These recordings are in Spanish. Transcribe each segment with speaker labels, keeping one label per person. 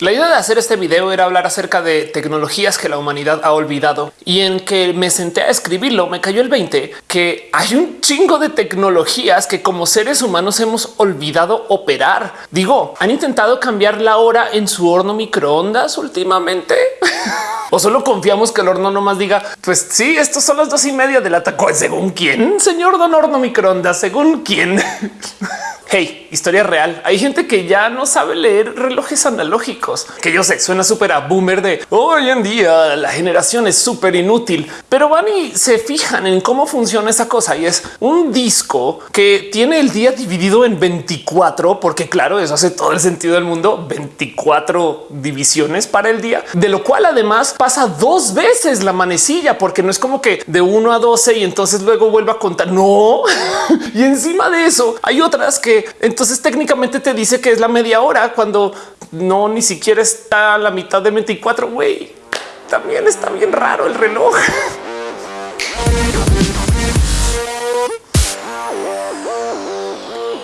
Speaker 1: La idea de hacer este video era hablar acerca de tecnologías que la humanidad ha olvidado y en que me senté a escribirlo me cayó el 20 que hay un chingo de tecnologías que como seres humanos hemos olvidado operar. Digo, han intentado cambiar la hora en su horno microondas últimamente. o solo confiamos que el horno no más diga, pues sí, estos son las dos y media de la taco. Según quién, señor don horno microondas, según quién. Hey, historia real. Hay gente que ya no sabe leer relojes analógicos, que yo sé, suena súper a boomer de hoy en día la generación es súper inútil, pero van y se fijan en cómo funciona esa cosa y es un disco que tiene el día dividido en 24, porque claro, eso hace todo el sentido del mundo, 24 divisiones para el día, de lo cual además pasa dos veces la manecilla, porque no es como que de 1 a 12 y entonces luego vuelva a contar. No. y encima de eso hay otras que entonces técnicamente te dice que es la media hora cuando no ni siquiera está a la mitad de 24. Güey, también está bien raro el reloj.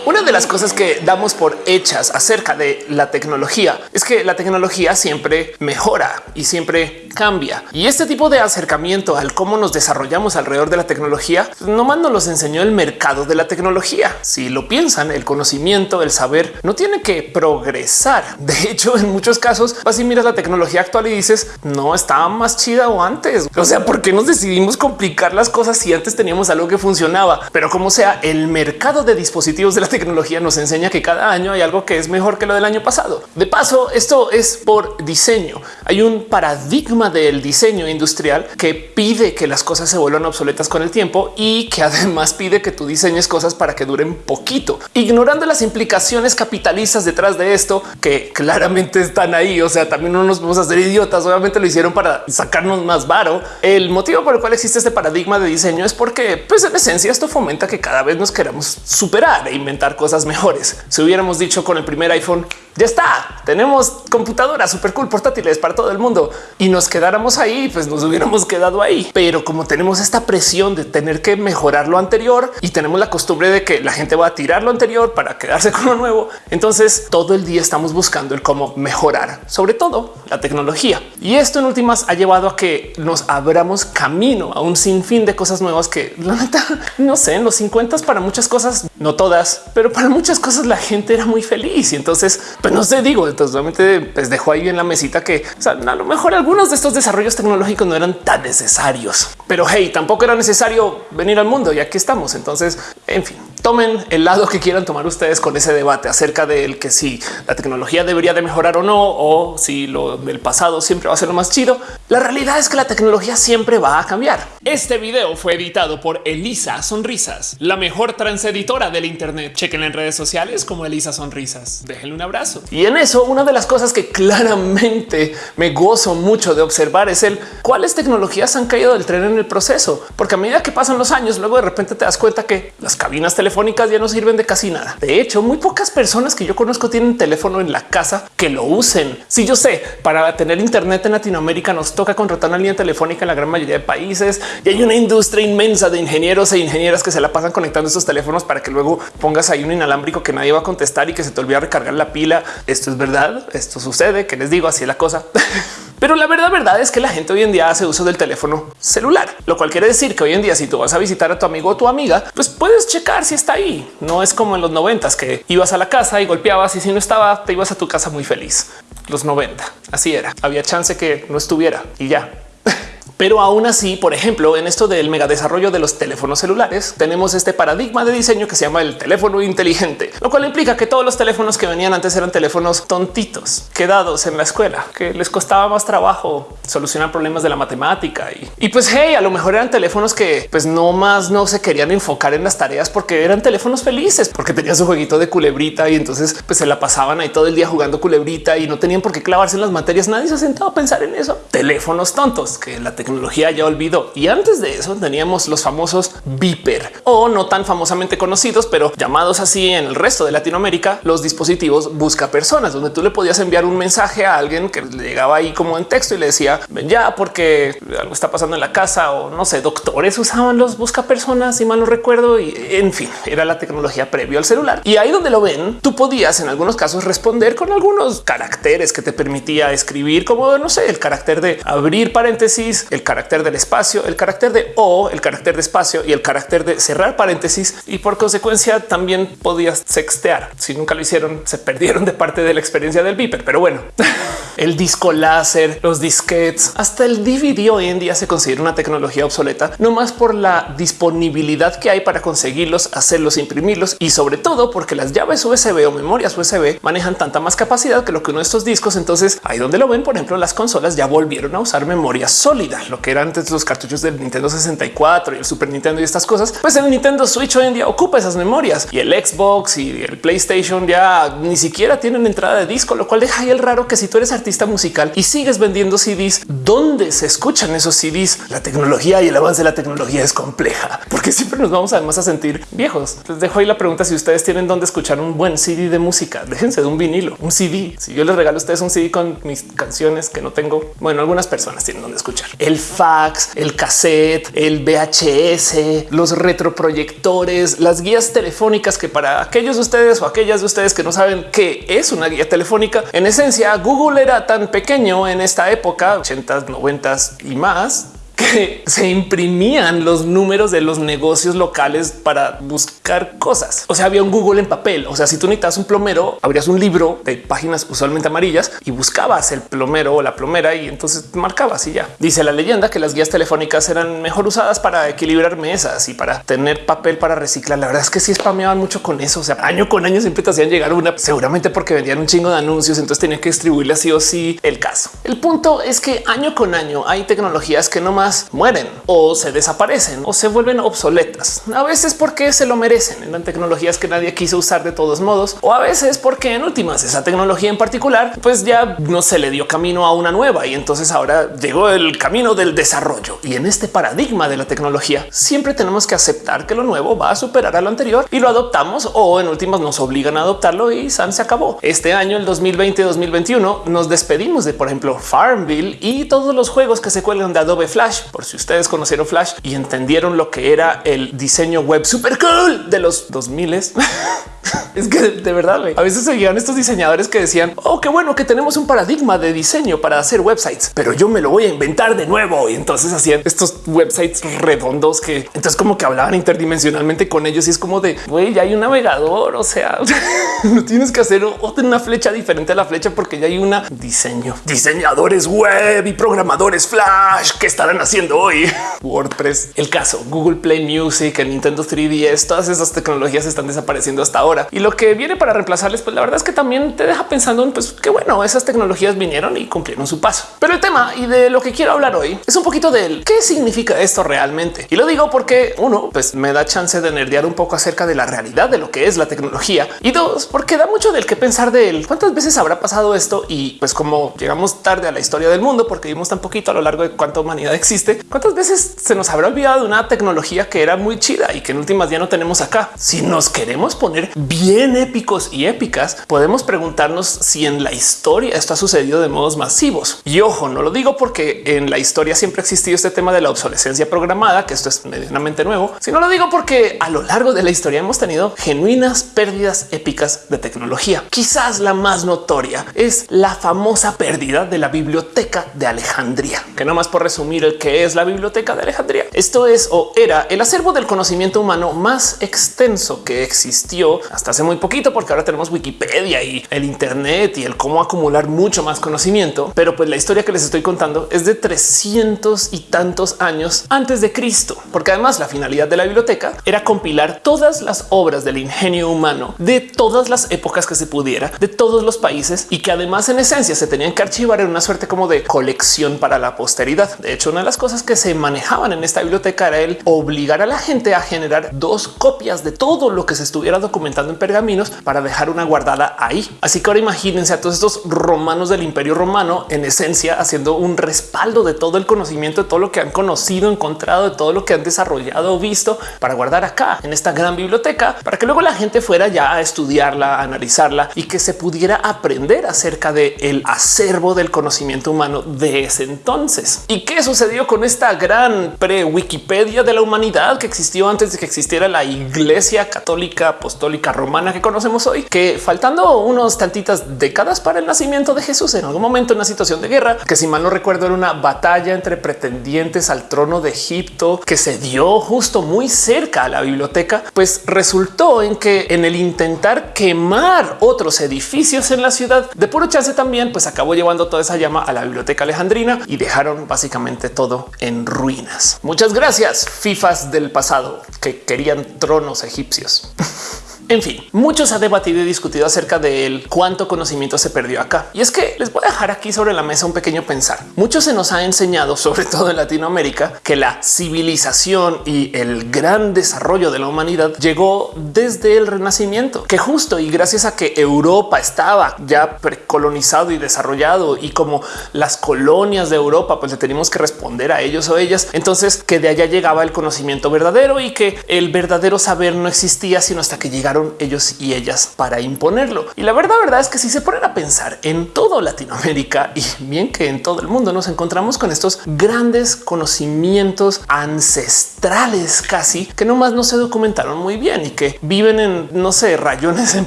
Speaker 1: Una de las cosas que damos por hechas acerca de la tecnología es que la tecnología siempre mejora y siempre cambia. Y este tipo de acercamiento al cómo nos desarrollamos alrededor de la tecnología, no más nos los enseñó el mercado de la tecnología. Si lo piensan, el conocimiento, el saber no tiene que progresar. De hecho, en muchos casos vas y miras la tecnología actual y dices no estaba más chida o antes. O sea, ¿por qué nos decidimos complicar las cosas si antes teníamos algo que funcionaba? Pero como sea, el mercado de dispositivos de la tecnología nos enseña que cada año hay algo que es mejor que lo del año pasado. De paso, esto es por diseño. Hay un paradigma del diseño industrial que pide que las cosas se vuelvan obsoletas con el tiempo y que además pide que tú diseñes cosas para que duren poquito, ignorando las implicaciones capitalistas detrás de esto que claramente están ahí. O sea, también no nos vamos a hacer idiotas. Obviamente lo hicieron para sacarnos más varo. El motivo por el cual existe este paradigma de diseño es porque, pues en esencia, esto fomenta que cada vez nos queramos superar e inventar cosas mejores. Si hubiéramos dicho con el primer iPhone, ya está, tenemos computadoras super cool portátiles para todo el mundo y nos quedáramos ahí, pues nos hubiéramos quedado ahí. Pero como tenemos esta presión de tener que mejorar lo anterior y tenemos la costumbre de que la gente va a tirar lo anterior para quedarse con lo nuevo, entonces todo el día estamos buscando el cómo mejorar, sobre todo la tecnología. Y esto en últimas ha llevado a que nos abramos camino a un sinfín de cosas nuevas que la neta no sé, en los 50 para muchas cosas, no todas, pero para muchas cosas la gente era muy feliz y entonces, pues no sé, digo, entonces realmente pues dejó ahí en la mesita que a lo mejor algunos de estos desarrollos tecnológicos no eran tan necesarios, pero hey, tampoco era necesario venir al mundo y aquí estamos. Entonces, en fin, tomen el lado que quieran tomar ustedes con ese debate acerca del que si la tecnología debería de mejorar o no, o si lo del pasado siempre va a ser lo más chido. La realidad es que la tecnología siempre va a cambiar. Este video fue editado por Elisa Sonrisas, la mejor transeditora del Internet chequen en redes sociales como Elisa Sonrisas. Déjenle un abrazo. Y en eso, una de las cosas que claramente me gozo mucho de observar es el cuáles tecnologías han caído del tren en el proceso, porque a medida que pasan los años, luego de repente te das cuenta que las cabinas telefónicas ya no sirven de casi nada. De hecho, muy pocas personas que yo conozco tienen teléfono en la casa que lo usen. Si yo sé, para tener internet en Latinoamérica nos toca contratar una línea telefónica en la gran mayoría de países y hay una industria inmensa de ingenieros e ingenieras que se la pasan conectando esos teléfonos para que luego pongas ahí un inalámbrico que nadie va a contestar y que se te olvida recargar la pila. Esto es verdad. Esto sucede que les digo así es la cosa. Pero la verdad, verdad es que la gente hoy en día hace uso del teléfono celular, lo cual quiere decir que hoy en día, si tú vas a visitar a tu amigo o tu amiga, pues puedes checar si está ahí. No es como en los noventas que ibas a la casa y golpeabas y si no estaba, te ibas a tu casa muy feliz. Los 90 así era. Había chance que no estuviera y ya. Pero aún así, por ejemplo, en esto del mega desarrollo de los teléfonos celulares, tenemos este paradigma de diseño que se llama el teléfono inteligente, lo cual implica que todos los teléfonos que venían antes eran teléfonos tontitos, quedados en la escuela, que les costaba más trabajo solucionar problemas de la matemática. Y, y pues, hey, a lo mejor eran teléfonos que pues no más no se querían enfocar en las tareas porque eran teléfonos felices, porque tenían su jueguito de culebrita y entonces pues se la pasaban ahí todo el día jugando culebrita y no tenían por qué clavarse en las materias. Nadie se ha sentado a pensar en eso. Teléfonos tontos que la tecnología ya olvidó. Y antes de eso teníamos los famosos Viper o no tan famosamente conocidos, pero llamados así en el resto de Latinoamérica, los dispositivos busca personas, donde tú le podías enviar un mensaje a alguien que le llegaba ahí como en texto y le decía ven ya porque algo está pasando en la casa o no sé, doctores usaban los busca personas, si mal no recuerdo. Y en fin, era la tecnología previo al celular. Y ahí donde lo ven, tú podías en algunos casos responder con algunos caracteres que te permitía escribir como no sé, el carácter de abrir paréntesis, el carácter del espacio, el carácter de o, el carácter de espacio y el carácter de cerrar paréntesis. Y por consecuencia también podías sextear. Si nunca lo hicieron, se perdieron de parte de la experiencia del Viper. Pero bueno, el disco láser, los disquets, hasta el DVD hoy en día se considera una tecnología obsoleta, no más por la disponibilidad que hay para conseguirlos, hacerlos, imprimirlos y sobre todo porque las llaves USB o memorias USB manejan tanta más capacidad que lo que uno de estos discos. Entonces ahí donde lo ven, por ejemplo, las consolas ya volvieron a usar memoria sólida, lo que eran antes los cartuchos del Nintendo 64 y el Super Nintendo y estas cosas. Pues el Nintendo Switch hoy en día ocupa esas memorias y el Xbox y el PlayStation ya ni siquiera tienen entrada de disco, lo cual deja ahí el raro que si tú eres artista musical y sigues vendiendo CDs, ¿dónde se escuchan esos CDs? La tecnología y el avance de la tecnología es compleja porque siempre nos vamos además a sentir viejos. Les dejo ahí la pregunta si ustedes tienen dónde escuchar un buen CD de música. Déjense de un vinilo, un CD. Si yo les regalo a ustedes un CD con mis canciones que no tengo, bueno, algunas personas tienen donde escuchar el fax, el cassette, el VHS, los retroproyectores, las guías telefónicas que para aquellos de ustedes o aquellas de ustedes que no saben qué es una guía telefónica, en esencia Google era tan pequeño en esta época, 80s, 90s y más, que se imprimían los números de los negocios locales para buscar cosas. O sea, había un Google en papel. O sea, si tú necesitas un plomero, abrías un libro de páginas usualmente amarillas y buscabas el plomero o la plomera y entonces marcabas y ya. Dice la leyenda que las guías telefónicas eran mejor usadas para equilibrar mesas y para tener papel para reciclar. La verdad es que sí spameaban mucho con eso. O sea, año con año siempre te hacían llegar una, seguramente porque vendían un chingo de anuncios. Entonces tenían que distribuirle así o sí el caso. El punto es que año con año hay tecnologías que no más mueren o se desaparecen o se vuelven obsoletas. A veces porque se lo merecen. en tecnologías que nadie quiso usar de todos modos o a veces porque en últimas esa tecnología en particular pues ya no se le dio camino a una nueva y entonces ahora llegó el camino del desarrollo. Y en este paradigma de la tecnología siempre tenemos que aceptar que lo nuevo va a superar a lo anterior y lo adoptamos o en últimas nos obligan a adoptarlo y San se acabó. Este año, el 2020-2021, nos despedimos de, por ejemplo, Farmville y todos los juegos que se cuelgan de Adobe Flash por si ustedes conocieron Flash y entendieron lo que era el diseño web super cool de los 2000 es que de verdad a veces seguían estos diseñadores que decían oh, qué bueno que tenemos un paradigma de diseño para hacer websites, pero yo me lo voy a inventar de nuevo. Y entonces hacían estos websites redondos que entonces como que hablaban interdimensionalmente con ellos y es como de güey, ya hay un navegador. O sea, no tienes que hacer otra una flecha diferente a la flecha porque ya hay una diseño, diseñadores web y programadores flash que estarán haciendo hoy WordPress. El caso Google Play Music, el Nintendo 3DS, todas esas tecnologías están desapareciendo hasta ahora y lo que viene para reemplazarles, pues la verdad es que también te deja pensando en pues que bueno, esas tecnologías vinieron y cumplieron su paso. Pero el tema y de lo que quiero hablar hoy es un poquito del qué significa esto realmente. Y lo digo porque uno, pues me da chance de nerdear un poco acerca de la realidad de lo que es la tecnología y dos, porque da mucho del que pensar de él. ¿Cuántas veces habrá pasado esto? Y pues como llegamos tarde a la historia del mundo porque vimos tan poquito a lo largo de cuánta humanidad existe, cuántas veces se nos habrá olvidado una tecnología que era muy chida y que en últimas ya no tenemos acá. Si nos queremos poner bien épicos y épicas, podemos preguntarnos si en la historia esto ha sucedido de modos masivos. Y ojo, no lo digo porque en la historia siempre ha existido este tema de la obsolescencia programada, que esto es medianamente nuevo, sino lo digo porque a lo largo de la historia hemos tenido genuinas pérdidas épicas de tecnología. Quizás la más notoria es la famosa pérdida de la biblioteca de Alejandría, que no más por resumir el que es la biblioteca de Alejandría. Esto es o era el acervo del conocimiento humano más extenso que existió hasta hace muy poquito, porque ahora tenemos Wikipedia y el Internet y el cómo acumular mucho más conocimiento. Pero pues la historia que les estoy contando es de 300 y tantos años antes de Cristo, porque además la finalidad de la biblioteca era compilar todas las obras del ingenio humano de todas las épocas que se pudiera, de todos los países y que además en esencia se tenían que archivar en una suerte como de colección para la posteridad. De hecho, una de las cosas que se manejaban en esta biblioteca era el obligar a la gente a generar dos copias de todo lo que se estuviera documentando en pergaminos para dejar una guardada ahí. Así que ahora imagínense a todos estos romanos del imperio romano en esencia haciendo un respaldo de todo el conocimiento, de todo lo que han conocido, encontrado, de todo lo que han desarrollado visto para guardar acá en esta gran biblioteca para que luego la gente fuera ya a estudiarla, a analizarla y que se pudiera aprender acerca de acervo del conocimiento humano de ese entonces. ¿Y qué sucedió con esta gran pre Wikipedia de la humanidad que existió antes de que existiera la iglesia católica apostólica romana que conocemos hoy? Que faltando unos tantitas décadas para el nacimiento de Jesús en algún momento en una situación de guerra, que si mal no recuerdo era una batalla entre pretendientes al trono de Egipto que se dio justo muy cerca a la biblioteca, pues resultó en que en el intentar quemar otros edificios en la ciudad de puro chance también, pues acabó llevando toda esa llama a la biblioteca alejandrina y dejaron básicamente todo en ruinas. Muchas gracias, FIFAs del pasado que querían tronos egipcios. En fin, muchos ha debatido y discutido acerca de cuánto conocimiento se perdió acá. Y es que les voy a dejar aquí sobre la mesa un pequeño pensar. Mucho se nos ha enseñado, sobre todo en Latinoamérica, que la civilización y el gran desarrollo de la humanidad llegó desde el Renacimiento, que justo y gracias a que Europa estaba ya precolonizado y desarrollado y como las colonias de Europa, pues le teníamos que responder a ellos o ellas. Entonces que de allá llegaba el conocimiento verdadero y que el verdadero saber no existía sino hasta que llegaron ellos y ellas para imponerlo. Y la verdad, verdad es que si se ponen a pensar en todo Latinoamérica y bien que en todo el mundo nos encontramos con estos grandes conocimientos ancestrales casi que nomás no se documentaron muy bien y que viven en no sé, rayones en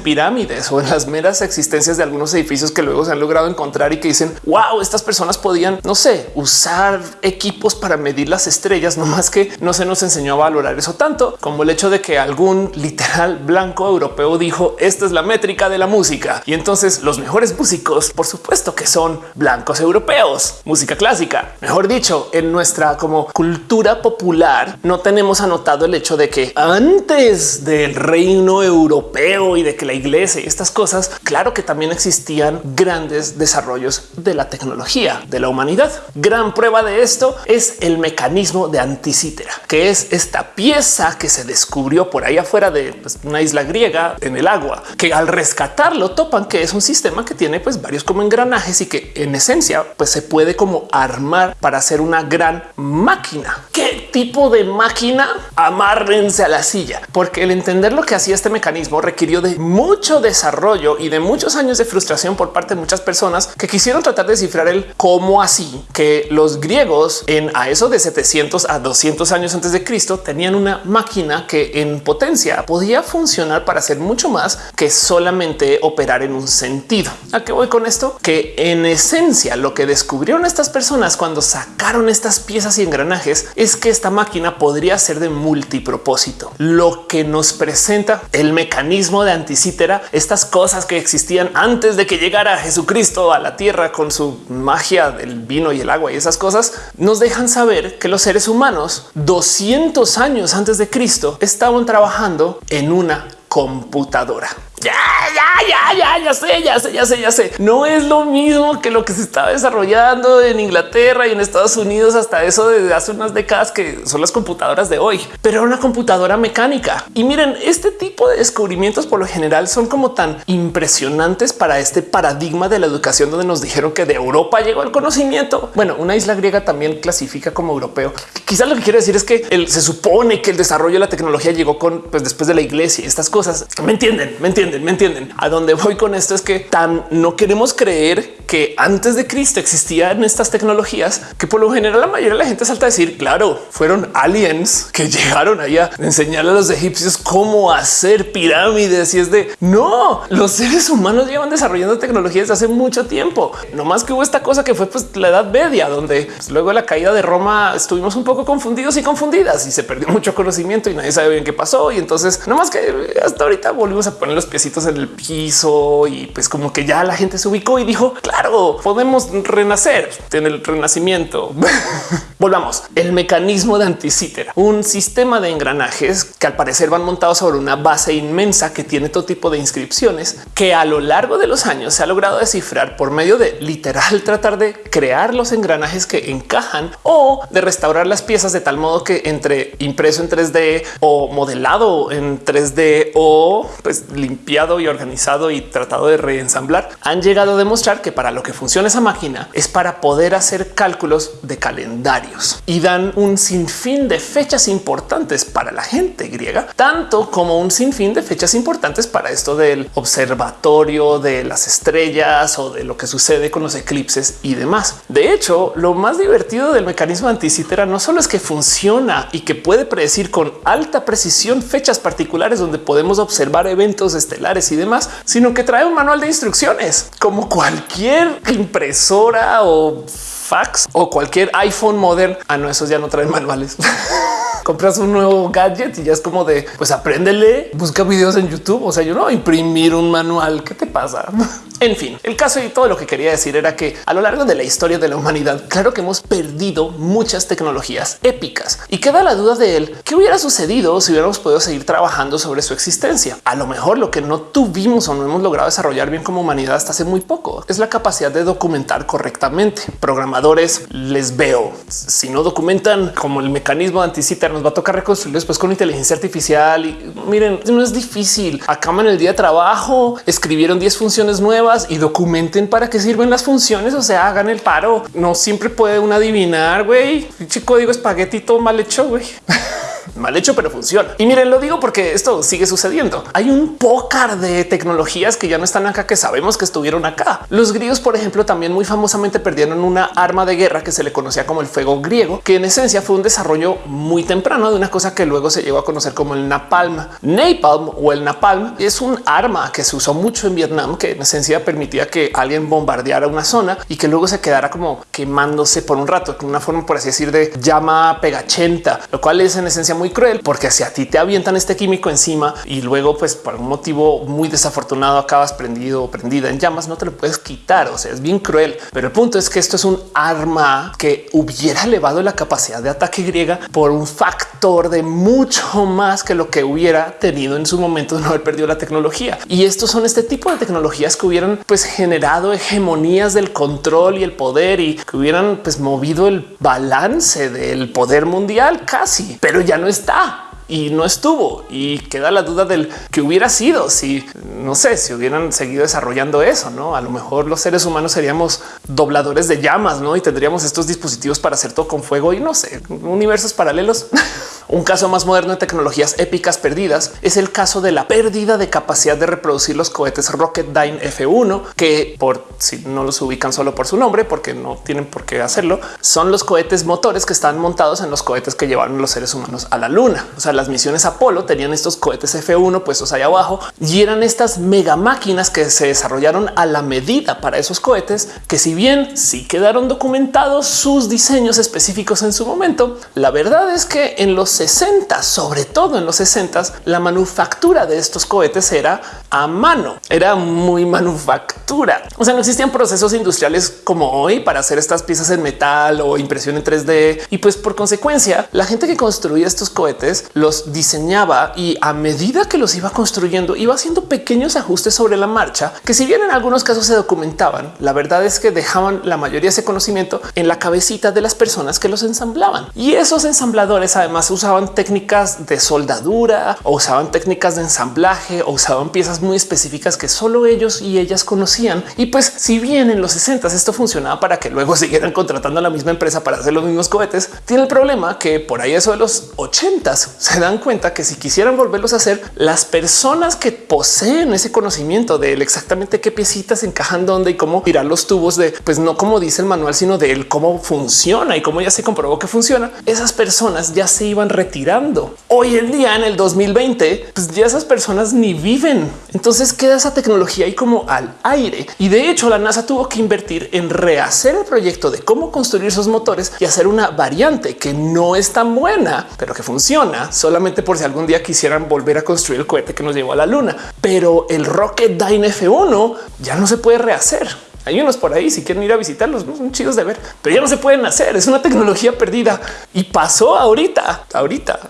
Speaker 1: pirámides o en las meras existencias de algunos edificios que luego se han logrado encontrar y que dicen wow, estas personas podían, no sé, usar equipos para medir las estrellas, no más que no se nos enseñó a valorar eso tanto como el hecho de que algún literal blanco Europeo dijo esta es la métrica de la música y entonces los mejores músicos, por supuesto que son blancos europeos, música clásica. Mejor dicho, en nuestra como cultura popular no tenemos anotado el hecho de que antes del reino europeo y de que la iglesia y estas cosas, claro que también existían grandes desarrollos de la tecnología de la humanidad. Gran prueba de esto es el mecanismo de anticítera, que es esta pieza que se descubrió por ahí afuera de pues, una isla griega en el agua, que al rescatarlo topan que es un sistema que tiene pues varios como engranajes y que en esencia pues se puede como armar para hacer una gran máquina. ¿Qué tipo de máquina? Amárrense a la silla, porque el entender lo que hacía este mecanismo requirió de mucho desarrollo y de muchos años de frustración por parte de muchas personas que quisieron tratar de descifrar el cómo así que los griegos en a eso de 700 a 200 años antes de Cristo tenían una máquina que en potencia podía funcionar para hacer mucho más que solamente operar en un sentido. ¿A qué voy con esto? Que en esencia lo que descubrieron estas personas cuando sacaron estas piezas y engranajes es que esta máquina podría ser de multipropósito, lo que nos presenta el mecanismo de anticítera, estas cosas que existían antes de que llegara Jesucristo a la tierra con su magia del vino y el agua y esas cosas nos dejan saber que los seres humanos 200 años antes de Cristo estaban trabajando en una computadora. Ya, ya, ya, ya, ya sé, ya sé, ya sé, ya sé. No es lo mismo que lo que se estaba desarrollando en Inglaterra y en Estados Unidos hasta eso desde hace unas décadas que son las computadoras de hoy, pero una computadora mecánica. Y miren, este tipo de descubrimientos por lo general son como tan impresionantes para este paradigma de la educación donde nos dijeron que de Europa llegó el conocimiento. Bueno, una isla griega también clasifica como europeo. Quizás lo que quiero decir es que se supone que el desarrollo de la tecnología llegó con pues después de la iglesia y estas cosas. Me entienden, me entienden me entienden. A dónde voy con esto es que tan no queremos creer que antes de Cristo existían estas tecnologías que por lo general la mayoría de la gente salta a decir, claro, fueron aliens que llegaron allá a enseñarle a los egipcios cómo hacer pirámides y es de no, los seres humanos llevan desarrollando tecnologías desde hace mucho tiempo. No más que hubo esta cosa que fue pues, la Edad Media, donde pues, luego la caída de Roma estuvimos un poco confundidos y confundidas y se perdió mucho conocimiento y nadie sabe bien qué pasó. Y entonces no más que hasta ahorita volvimos a poner los pies en el piso y pues como que ya la gente se ubicó y dijo, claro, podemos renacer en el renacimiento. Volvamos. El mecanismo de anticítera, un sistema de engranajes que al parecer van montados sobre una base inmensa que tiene todo tipo de inscripciones que a lo largo de los años se ha logrado descifrar por medio de literal tratar de crear los engranajes que encajan o de restaurar las piezas de tal modo que entre impreso en 3D o modelado en 3D o pues y organizado y tratado de reensamblar han llegado a demostrar que para lo que funciona esa máquina es para poder hacer cálculos de calendario y dan un sinfín de fechas importantes para la gente griega, tanto como un sinfín de fechas importantes para esto del observatorio de las estrellas o de lo que sucede con los eclipses y demás. De hecho, lo más divertido del mecanismo anticítera no solo es que funciona y que puede predecir con alta precisión fechas particulares donde podemos observar eventos y demás, sino que trae un manual de instrucciones como cualquier impresora o fax o cualquier iPhone moderno. Ah, no, esos ya no traen manuales. compras un nuevo gadget y ya es como de pues apréndele, busca videos en YouTube. O sea, yo no imprimir un manual. ¿Qué te pasa? En fin, el caso y todo lo que quería decir era que a lo largo de la historia de la humanidad, claro que hemos perdido muchas tecnologías épicas y queda la duda de él qué hubiera sucedido si hubiéramos podido seguir trabajando sobre su existencia. A lo mejor lo que no tuvimos o no hemos logrado desarrollar bien como humanidad hasta hace muy poco es la capacidad de documentar correctamente. Programadores les veo. Si no documentan como el mecanismo de anticita, nos va a tocar reconstruir después con inteligencia artificial. Y miren, no es difícil. Acaban el día de trabajo, escribieron 10 funciones nuevas y documenten para qué sirven las funciones. O sea, hagan el paro. No siempre puede uno adivinar, güey. Chico digo espaguetito mal hecho, güey. mal hecho, pero funciona. Y miren, lo digo porque esto sigue sucediendo. Hay un pócar de tecnologías que ya no están acá, que sabemos que estuvieron acá. Los griegos, por ejemplo, también muy famosamente perdieron una arma de guerra que se le conocía como el fuego griego, que en esencia fue un desarrollo muy temprano de una cosa que luego se llegó a conocer como el napalm. Napalm o el napalm es un arma que se usó mucho en Vietnam, que en esencia permitía que alguien bombardeara una zona y que luego se quedara como quemándose por un rato, con una forma, por así decir, de llama pegachenta, lo cual es en esencia muy cruel porque si a ti te avientan este químico encima y luego pues por un motivo muy desafortunado acabas prendido o prendida en llamas, no te lo puedes quitar. O sea, es bien cruel. Pero el punto es que esto es un arma que hubiera elevado la capacidad de ataque griega por un factor de mucho más que lo que hubiera tenido en su momento de no haber perdido la tecnología. Y estos son este tipo de tecnologías que hubieran pues generado hegemonías del control y el poder y que hubieran pues movido el balance del poder mundial casi, pero ya no está y no estuvo y queda la duda del que hubiera sido si no sé si hubieran seguido desarrollando eso. No, a lo mejor los seres humanos seríamos dobladores de llamas, no? Y tendríamos estos dispositivos para hacer todo con fuego y no sé, universos paralelos. Un caso más moderno de tecnologías épicas perdidas es el caso de la pérdida de capacidad de reproducir los cohetes Rocketdyne F1, que por si no los ubican solo por su nombre, porque no tienen por qué hacerlo, son los cohetes motores que están montados en los cohetes que llevaron los seres humanos a la luna. O sea, las misiones Apolo tenían estos cohetes F1 puestos ahí abajo y eran estas mega máquinas que se desarrollaron a la medida para esos cohetes que si bien sí quedaron documentados sus diseños específicos en su momento, la verdad es que en los 60, sobre todo en los 60, la manufactura de estos cohetes era a mano, era muy manufactura. O sea, no existían procesos industriales como hoy para hacer estas piezas en metal o impresión en 3D. Y pues por consecuencia, la gente que construía estos cohetes los diseñaba y a medida que los iba construyendo, iba haciendo pequeños ajustes sobre la marcha que si bien en algunos casos se documentaban, la verdad es que dejaban la mayoría de ese conocimiento en la cabecita de las personas que los ensamblaban. Y esos ensambladores además usaban usaban técnicas de soldadura o usaban técnicas de ensamblaje o usaban piezas muy específicas que solo ellos y ellas conocían. Y pues si bien en los 60 esto funcionaba para que luego siguieran contratando a la misma empresa para hacer los mismos cohetes, tiene el problema que por ahí eso de los 80 se dan cuenta que si quisieran volverlos a hacer, las personas que poseen ese conocimiento de exactamente qué piecitas encajan dónde y cómo tirar los tubos de pues no como dice el manual, sino de cómo funciona y cómo ya se comprobó que funciona. Esas personas ya se iban retirando. Hoy en día, en el 2020, pues ya esas personas ni viven. Entonces queda esa tecnología ahí como al aire. Y de hecho, la NASA tuvo que invertir en rehacer el proyecto de cómo construir esos motores y hacer una variante que no es tan buena, pero que funciona solamente por si algún día quisieran volver a construir el cohete que nos llevó a la luna. Pero el Rocket Dyne F1 ya no se puede rehacer Hay unos por ahí si quieren ir a visitarlos, son chidos de ver, pero ya no se pueden hacer. Es una tecnología perdida y pasó ahorita, ahorita.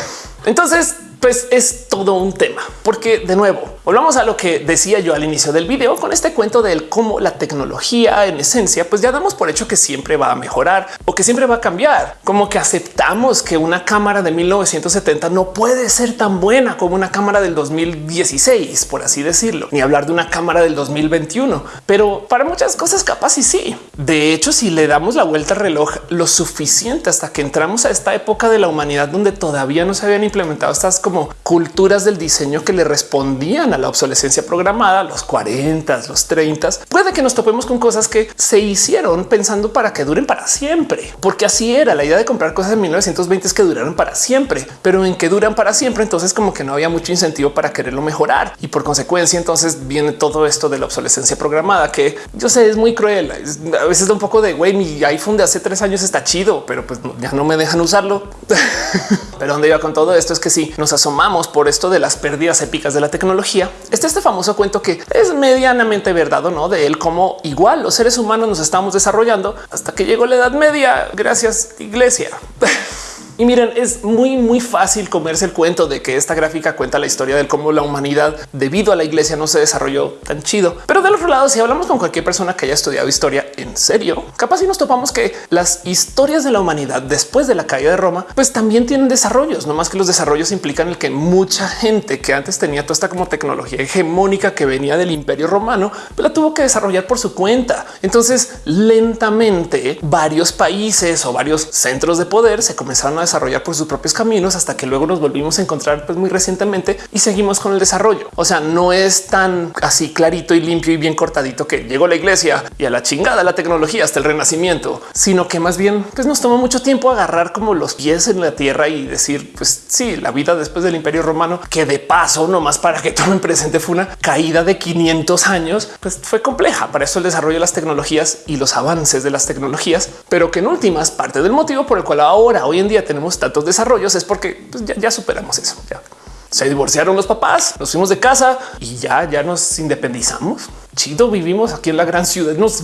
Speaker 1: Entonces, pues es todo un tema, porque de nuevo volvamos a lo que decía yo al inicio del video con este cuento del cómo la tecnología en esencia, pues ya damos por hecho que siempre va a mejorar o que siempre va a cambiar, como que aceptamos que una cámara de 1970 no puede ser tan buena como una cámara del 2016, por así decirlo, ni hablar de una cámara del 2021, pero para muchas cosas capaz y sí. De hecho, si le damos la vuelta al reloj lo suficiente hasta que entramos a esta época de la humanidad donde todavía no se habían implementado estas como culturas del diseño que le respondían a la obsolescencia programada, los 40, los 30. Puede que nos topemos con cosas que se hicieron pensando para que duren para siempre, porque así era la idea de comprar cosas en 1920 es que duraron para siempre, pero en que duran para siempre. Entonces, como que no había mucho incentivo para quererlo mejorar y por consecuencia, entonces viene todo esto de la obsolescencia programada que yo sé es muy cruel. A veces da un poco de güey, mi iPhone de hace tres años está chido, pero pues ya no me dejan usarlo. pero donde iba con todo esto es que si nos asomamos por esto de las pérdidas épicas de la tecnología, está este famoso cuento que es medianamente verdad o no de él, como igual los seres humanos nos estamos desarrollando hasta que llegó la Edad Media. Gracias, iglesia. Y miren, es muy, muy fácil comerse el cuento de que esta gráfica cuenta la historia de cómo la humanidad debido a la iglesia no se desarrolló tan chido. Pero del otro lado, si hablamos con cualquier persona que haya estudiado historia en serio, capaz si nos topamos que las historias de la humanidad después de la caída de Roma, pues también tienen desarrollos, no más que los desarrollos implican el que mucha gente que antes tenía toda esta como tecnología hegemónica que venía del imperio romano, pues la tuvo que desarrollar por su cuenta. Entonces, lentamente varios países o varios centros de poder se comenzaron a desarrollar por sus propios caminos hasta que luego nos volvimos a encontrar pues, muy recientemente y seguimos con el desarrollo. O sea, no es tan así clarito y limpio y bien cortadito que llegó la iglesia y a la chingada la tecnología hasta el renacimiento, sino que más bien pues nos tomó mucho tiempo agarrar como los pies en la tierra y decir pues sí, la vida después del imperio romano, que de paso, no más para que tomen presente fue una caída de 500 años, pues fue compleja. Para eso el desarrollo de las tecnologías y los avances de las tecnologías, pero que en últimas parte del motivo por el cual ahora hoy en día tenemos tantos desarrollos es porque pues, ya, superamos eso. Ya. Se divorciaron los papás, nos fuimos de casa y ya, ya nos independizamos. Chido, vivimos aquí en la gran ciudad. Nos...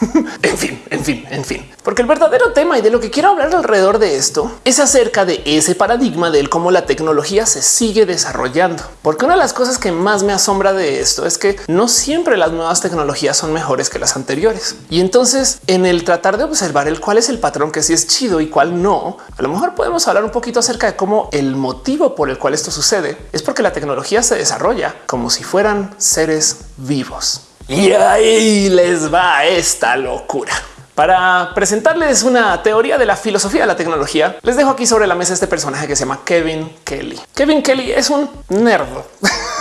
Speaker 1: en fin, en fin, en fin. Porque el verdadero tema y de lo que quiero hablar alrededor de esto es acerca de ese paradigma del cómo la tecnología se sigue desarrollando. Porque una de las cosas que más me asombra de esto es que no siempre las nuevas tecnologías son mejores que las anteriores. Y entonces en el tratar de observar el cuál es el patrón que sí es chido y cuál no, a lo mejor podemos hablar un poquito acerca de cómo el motivo por el cual esto sucede es porque la tecnología se desarrolla como si fueran seres vivos. Y ahí les va esta locura. Para presentarles una teoría de la filosofía de la tecnología, les dejo aquí sobre la mesa este personaje que se llama Kevin Kelly. Kevin Kelly es un nerd.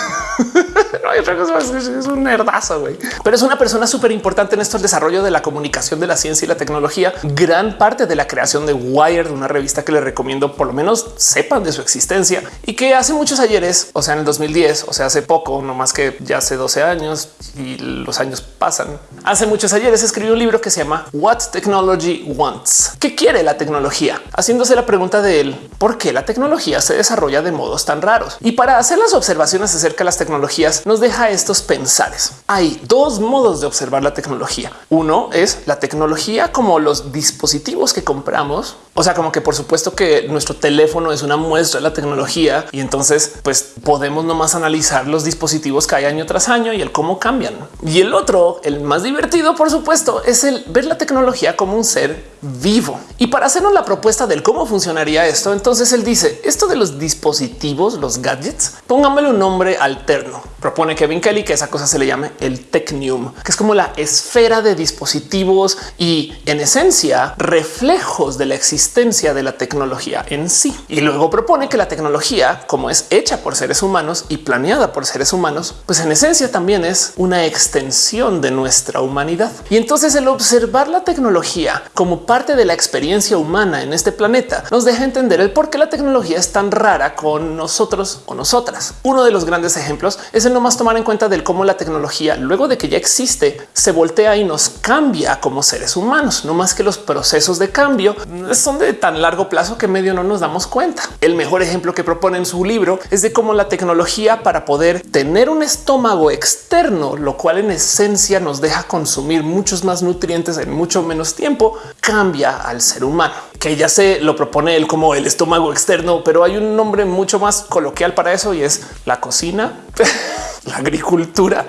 Speaker 1: hay otra cosa es un nerdazo, güey. Pero es una persona súper importante en esto el desarrollo de la comunicación de la ciencia y la tecnología. Gran parte de la creación de Wired, una revista que les recomiendo por lo menos sepan de su existencia y que hace muchos ayeres, o sea, en el 2010, o sea, hace poco, no más que ya hace 12 años y los años pasan. Hace muchos ayeres escribió un libro que se llama What Technology Wants. ¿Qué quiere la tecnología? Haciéndose la pregunta de él, ¿por qué la tecnología se desarrolla de modos tan raros? Y para hacer las observaciones acerca de las tecnologías, nos deja estos pensares. Hay dos modos de observar la tecnología. Uno es la tecnología como los dispositivos que compramos. O sea, como que por supuesto que nuestro teléfono es una muestra de la tecnología y entonces pues podemos nomás analizar los dispositivos que hay año tras año y el cómo cambian. Y el otro, el más divertido, por supuesto, es el ver la tecnología como un ser vivo. Y para hacernos la propuesta del cómo funcionaría esto, entonces él dice esto de los dispositivos, los gadgets, pónganmele un nombre alterno. Propone Kevin Kelly que esa cosa se le llame el Technium, que es como la esfera de dispositivos y en esencia reflejos de la existencia de la tecnología en sí. Y luego propone que la tecnología, como es hecha por seres humanos y planeada por seres humanos, pues en esencia también es una extensión de nuestra humanidad. Y entonces el observar la tecnología como parte de la experiencia humana en este planeta nos deja entender el por qué la tecnología es tan rara con nosotros o nosotras. Uno de los grandes ejemplos es el no más tomar en cuenta del cómo la tecnología, luego de que ya existe, se voltea y nos cambia como seres humanos. No más que los procesos de cambio son de tan largo plazo que medio no nos damos cuenta. El mejor ejemplo que propone en su libro es de cómo la tecnología para poder tener un estómago externo, lo cual en esencia nos deja consumir muchos más nutrientes en mucho menos tiempo, cambia al ser humano, que ya se lo propone él como el estómago externo, pero hay un nombre mucho más coloquial para eso y es la cocina, la agricultura.